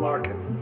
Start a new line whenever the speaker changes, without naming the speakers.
market.